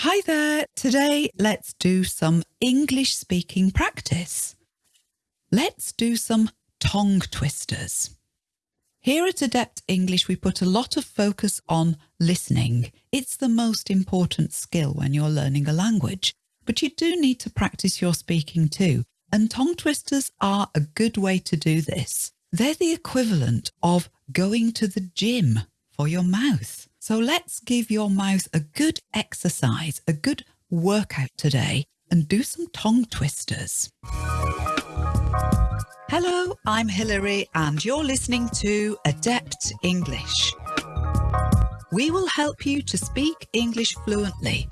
Hi there. Today, let's do some English speaking practice. Let's do some tongue twisters. Here at Adept English, we put a lot of focus on listening. It's the most important skill when you're learning a language, but you do need to practice your speaking too. And tongue twisters are a good way to do this. They're the equivalent of going to the gym for your mouth. So let's give your mouth a good exercise, a good workout today and do some tongue twisters. Hello, I'm Hilary and you're listening to Adept English. We will help you to speak English fluently.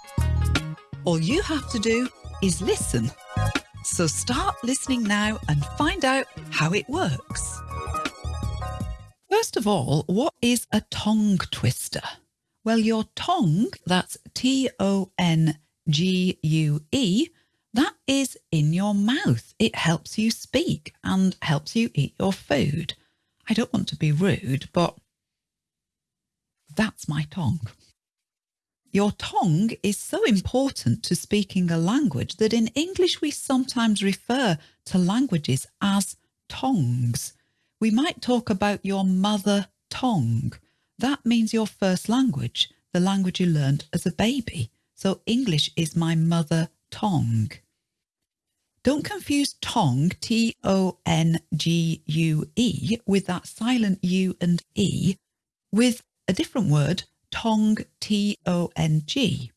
All you have to do is listen. So start listening now and find out how it works. First of all, what is a tongue twister? Well, your tongue, that's T O N G U E, that is in your mouth. It helps you speak and helps you eat your food. I don't want to be rude, but that's my tongue. Your tongue is so important to speaking a language that in English we sometimes refer to languages as tongues. We might talk about your mother tongue that means your first language, the language you learned as a baby. So English is my mother tongue. Don't confuse tongue, T-O-N-G-U-E, with that silent U and E, with a different word, tongue, T-O-N-G.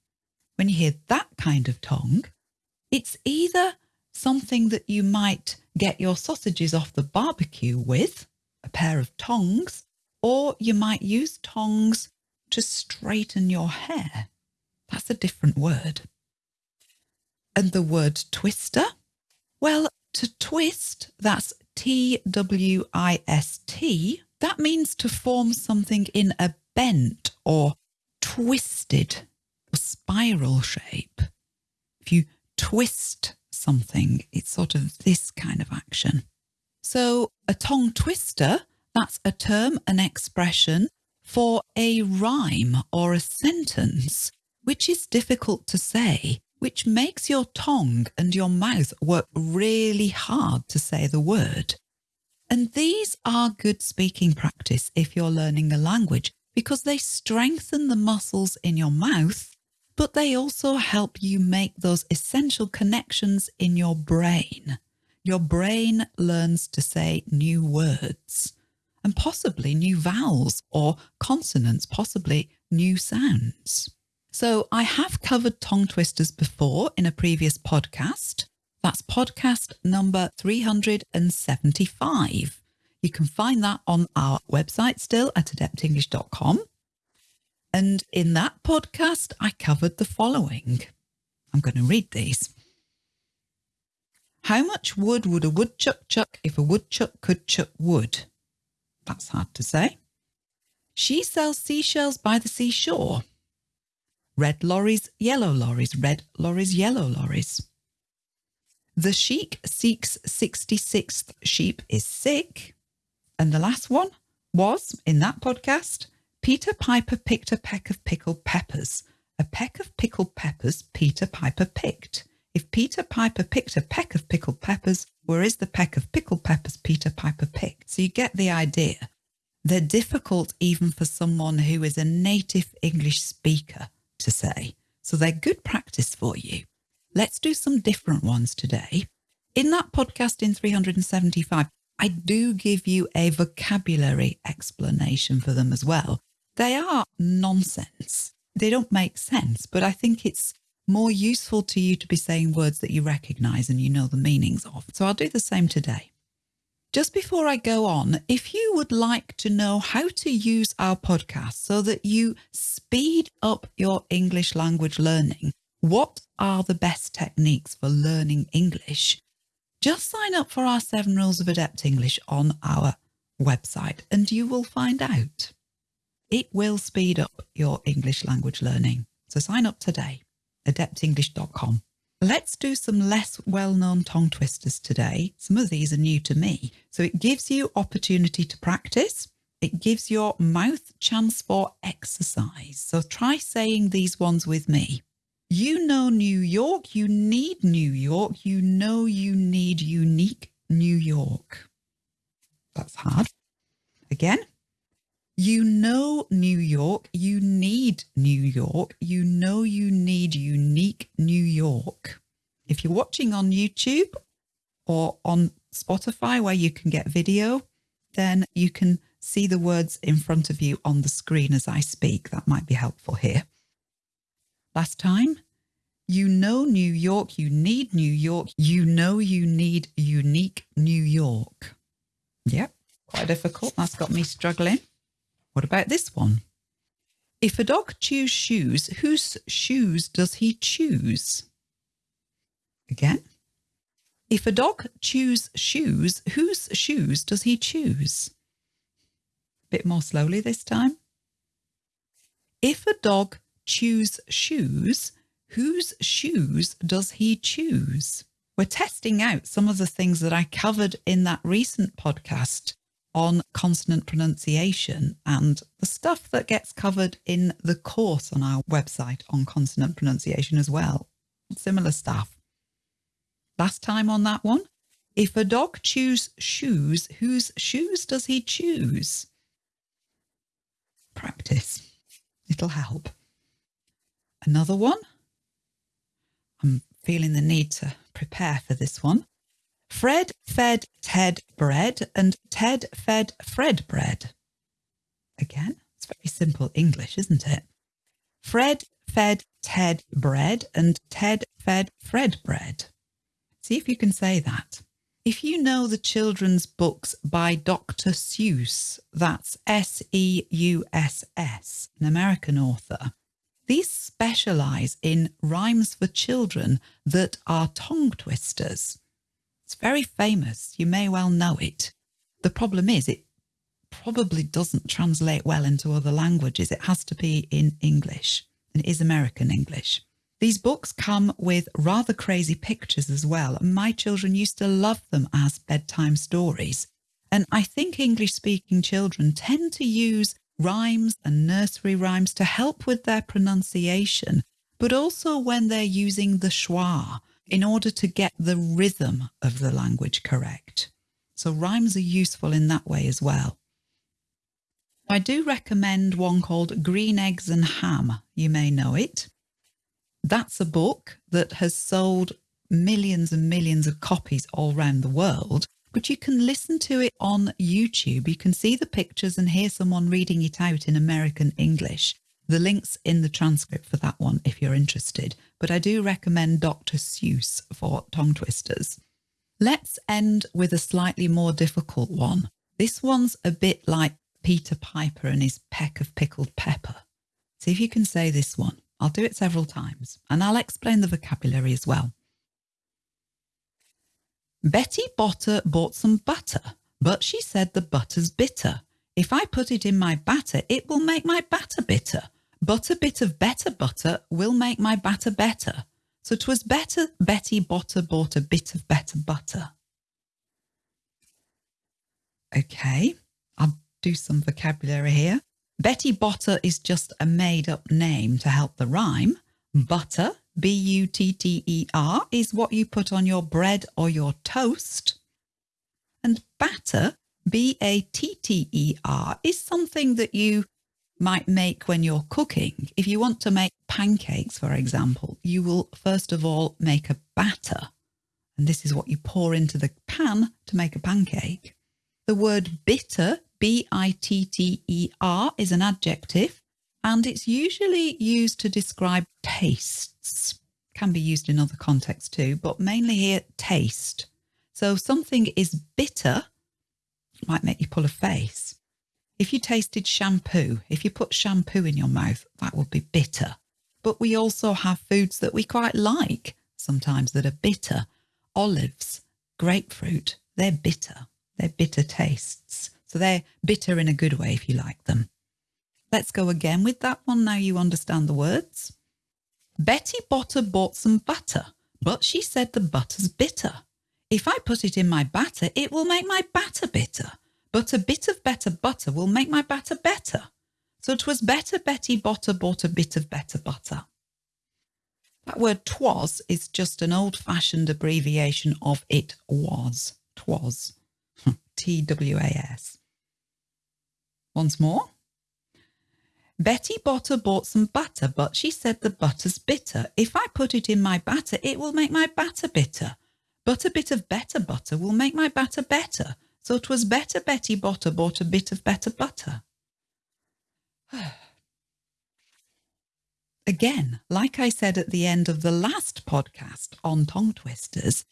When you hear that kind of tongue, it's either something that you might get your sausages off the barbecue with, a pair of tongs, or you might use tongs to straighten your hair. That's a different word. And the word twister? Well, to twist, that's T W I S T. That means to form something in a bent or twisted or spiral shape. If you twist something, it's sort of this kind of action. So a tongue twister that's a term, an expression for a rhyme or a sentence, which is difficult to say, which makes your tongue and your mouth work really hard to say the word. And these are good speaking practice if you're learning a language because they strengthen the muscles in your mouth, but they also help you make those essential connections in your brain. Your brain learns to say new words and possibly new vowels or consonants, possibly new sounds. So I have covered tongue twisters before in a previous podcast. That's podcast number 375. You can find that on our website still at adeptenglish.com. And in that podcast, I covered the following. I'm going to read these. How much wood would a woodchuck chuck if a woodchuck could chuck wood? That's hard to say. She sells seashells by the seashore. Red lorries, yellow lorries, red lorries, yellow lorries. The sheik seeks 66th sheep is sick. And the last one was, in that podcast, Peter Piper picked a peck of pickled peppers. A peck of pickled peppers Peter Piper picked. If Peter Piper picked a peck of pickled peppers, where is the peck of pickled peppers Peter Piper picked? So you get the idea. They're difficult even for someone who is a native English speaker to say. So they're good practice for you. Let's do some different ones today. In that podcast in 375, I do give you a vocabulary explanation for them as well. They are nonsense. They don't make sense, but I think it's more useful to you to be saying words that you recognize and you know the meanings of. So I'll do the same today. Just before I go on, if you would like to know how to use our podcast so that you speed up your English language learning, what are the best techniques for learning English? Just sign up for our seven rules of adept English on our website and you will find out. It will speed up your English language learning. So sign up today adeptenglish.com. Let's do some less well-known tongue twisters today. Some of these are new to me. So it gives you opportunity to practice. It gives your mouth chance for exercise. So try saying these ones with me. You know New York, you need New York, you know you need unique New York. That's hard. Again. You know New York, you need New York, you know you need unique New York. If you're watching on YouTube or on Spotify where you can get video, then you can see the words in front of you on the screen as I speak. That might be helpful here. Last time, you know New York, you need New York, you know you need unique New York. Yep, quite difficult. That's got me struggling. What about this one? If a dog chews shoes, whose shoes does he choose? Again. If a dog chews shoes, whose shoes does he choose? A Bit more slowly this time. If a dog chews shoes, whose shoes does he choose? We're testing out some of the things that I covered in that recent podcast on consonant pronunciation and the stuff that gets covered in the course on our website on consonant pronunciation as well. Similar stuff. Last time on that one, if a dog chews shoes, whose shoes does he choose? Practice. It'll help. Another one. I'm feeling the need to prepare for this one. Fred fed Ted bread and Ted fed Fred bread. Again, it's very simple English, isn't it? Fred fed Ted bread and Ted fed Fred bread. See if you can say that. If you know the children's books by Dr. Seuss, that's S E U S S, an American author, these specialise in rhymes for children that are tongue twisters. It's very famous. You may well know it. The problem is it probably doesn't translate well into other languages. It has to be in English and it is American English. These books come with rather crazy pictures as well. My children used to love them as bedtime stories. And I think English speaking children tend to use rhymes and nursery rhymes to help with their pronunciation, but also when they're using the schwa in order to get the rhythm of the language correct. So rhymes are useful in that way as well. I do recommend one called Green Eggs and Ham. You may know it. That's a book that has sold millions and millions of copies all around the world but you can listen to it on YouTube. You can see the pictures and hear someone reading it out in American English. The link's in the transcript for that one if you're interested, but I do recommend Dr. Seuss for tongue twisters. Let's end with a slightly more difficult one. This one's a bit like Peter Piper and his peck of pickled pepper. See if you can say this one. I'll do it several times and I'll explain the vocabulary as well. Betty Botter bought some butter, but she said the butter's bitter. If I put it in my batter, it will make my batter bitter. But a bit of better butter will make my batter better. So 'twas better Betty Botter bought a bit of better butter. Okay, I'll do some vocabulary here. Betty Botter is just a made up name to help the rhyme. Butter B U T T E R, is what you put on your bread or your toast. And batter, B A T T E R, is something that you might make when you're cooking. If you want to make pancakes, for example, you will first of all make a batter. And this is what you pour into the pan to make a pancake. The word bitter, B I T T E R, is an adjective and it's usually used to describe tastes. Can be used in other contexts too, but mainly here, taste. So something is bitter, might make you pull a face. If you tasted shampoo, if you put shampoo in your mouth, that would be bitter. But we also have foods that we quite like, sometimes that are bitter. Olives, grapefruit, they're bitter. They're bitter tastes. So they're bitter in a good way if you like them. Let's go again with that one now you understand the words. Betty Botter bought some butter, but she said the butter's bitter. If I put it in my batter, it will make my batter bitter. But a bit of better butter will make my batter better. So 'twas better Betty Botter bought a bit of better butter. That word twas is just an old fashioned abbreviation of it was. Twas. T W A S. Once more. Betty Botter bought some butter, but she said the butter's bitter. If I put it in my batter, it will make my batter bitter. But a bit of better butter will make my batter better. So 'twas better Betty Botter bought a bit of better butter. Again, like I said at the end of the last podcast on tongue twisters,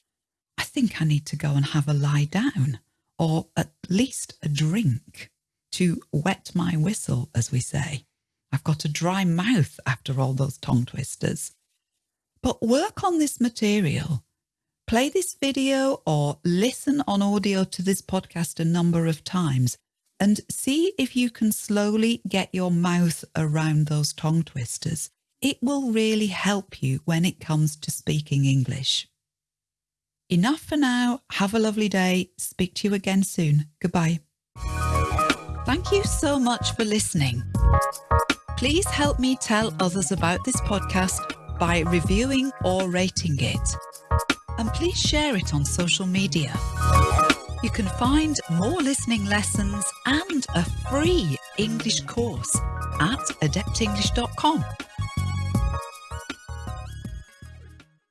I think I need to go and have a lie down or at least a drink to wet my whistle, as we say. I've got a dry mouth after all those tongue twisters. But work on this material. Play this video or listen on audio to this podcast a number of times and see if you can slowly get your mouth around those tongue twisters. It will really help you when it comes to speaking English. Enough for now. Have a lovely day. Speak to you again soon. Goodbye. Thank you so much for listening. Please help me tell others about this podcast by reviewing or rating it. And please share it on social media. You can find more listening lessons and a free English course at adeptenglish.com.